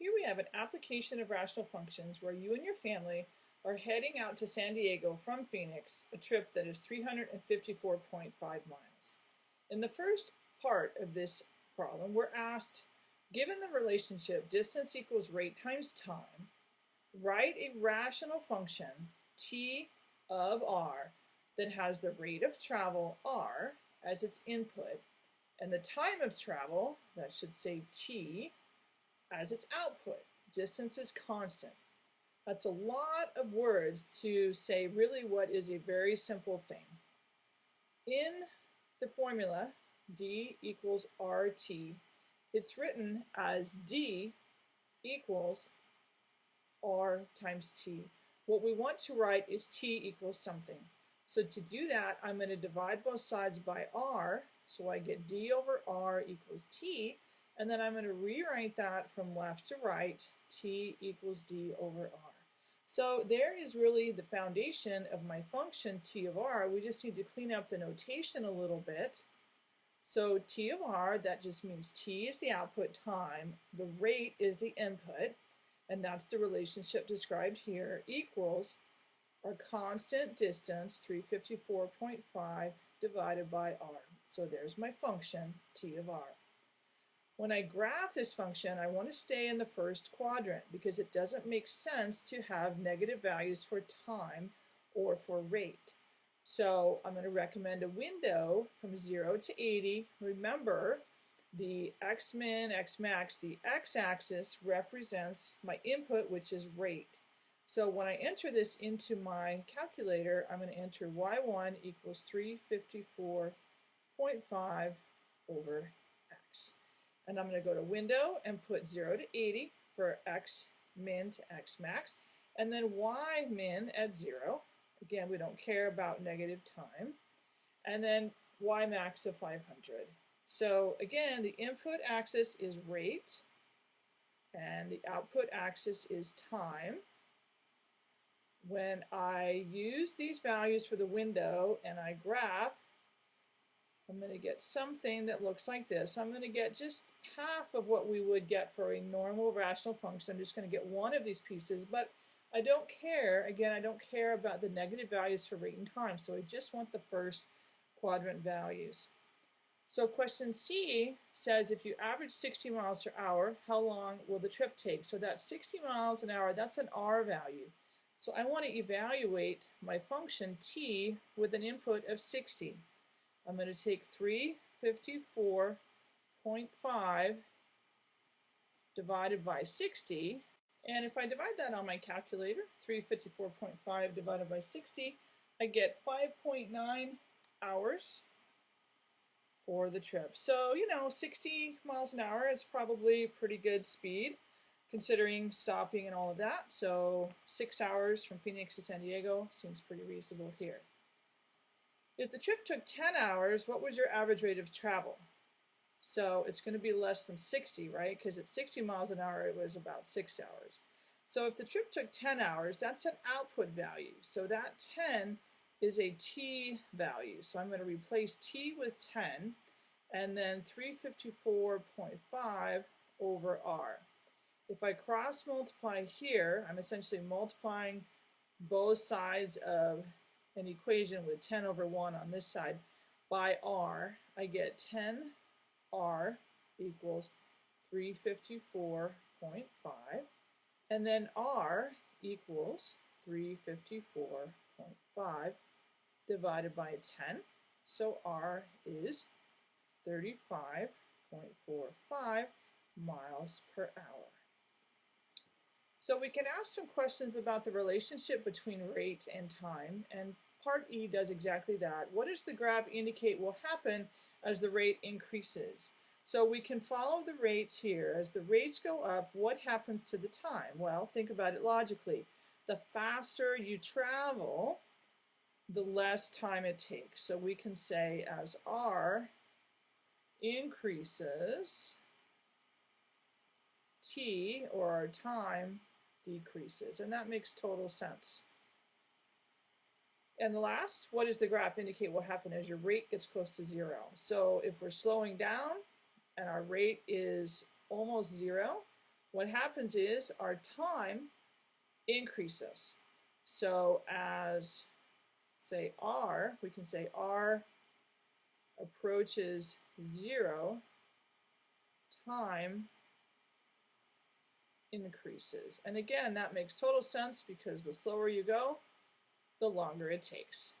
Here we have an application of rational functions where you and your family are heading out to San Diego from Phoenix, a trip that is 354.5 miles. In the first part of this problem, we're asked, given the relationship distance equals rate times time, write a rational function t of r that has the rate of travel r as its input and the time of travel, that should say t, as its output. Distance is constant. That's a lot of words to say really what is a very simple thing. In the formula, d equals rt, it's written as d equals r times t. What we want to write is t equals something. So to do that, I'm going to divide both sides by r, so I get d over r equals t, and then I'm going to rewrite that from left to right, t equals d over r. So there is really the foundation of my function t of r. We just need to clean up the notation a little bit. So t of r, that just means t is the output time, the rate is the input, and that's the relationship described here, equals our constant distance, 354.5, divided by r. So there's my function, t of r. When I graph this function, I want to stay in the first quadrant because it doesn't make sense to have negative values for time or for rate. So I'm going to recommend a window from 0 to 80. Remember, the x min, x max, the x-axis represents my input, which is rate. So when I enter this into my calculator, I'm going to enter y1 equals 354.5 over x. And I'm going to go to window and put 0 to 80 for x min to x max. And then y min at 0. Again, we don't care about negative time. And then y max of 500. So again, the input axis is rate and the output axis is time when I use these values for the window and I graph, I'm going to get something that looks like this. I'm going to get just half of what we would get for a normal rational function. I'm just going to get one of these pieces, but I don't care, again, I don't care about the negative values for rate and time, so I just want the first quadrant values. So question C says if you average 60 miles per hour, how long will the trip take? So that's 60 miles an hour, that's an R value. So I want to evaluate my function t with an input of 60. I'm going to take 354.5 divided by 60, and if I divide that on my calculator, 354.5 divided by 60, I get 5.9 hours for the trip. So, you know, 60 miles an hour is probably pretty good speed considering stopping and all of that. So six hours from Phoenix to San Diego seems pretty reasonable here. If the trip took 10 hours, what was your average rate of travel? So it's going to be less than 60, right? Because at 60 miles an hour, it was about six hours. So if the trip took 10 hours, that's an output value. So that 10 is a t value. So I'm going to replace t with 10 and then 354.5 over r. If I cross multiply here, I'm essentially multiplying both sides of an equation with 10 over 1 on this side by r. I get 10r equals 354.5 and then r equals 354.5 divided by 10. So r is 35.45 miles per hour. So we can ask some questions about the relationship between rate and time, and part E does exactly that. What does the graph indicate will happen as the rate increases? So we can follow the rates here. As the rates go up, what happens to the time? Well, think about it logically. The faster you travel, the less time it takes. So we can say as R increases, T, or our time, decreases. And that makes total sense. And the last, what does the graph indicate will happen as your rate gets close to zero? So if we're slowing down and our rate is almost zero, what happens is our time increases. So as say R, we can say R approaches zero, time increases. And again, that makes total sense because the slower you go, the longer it takes.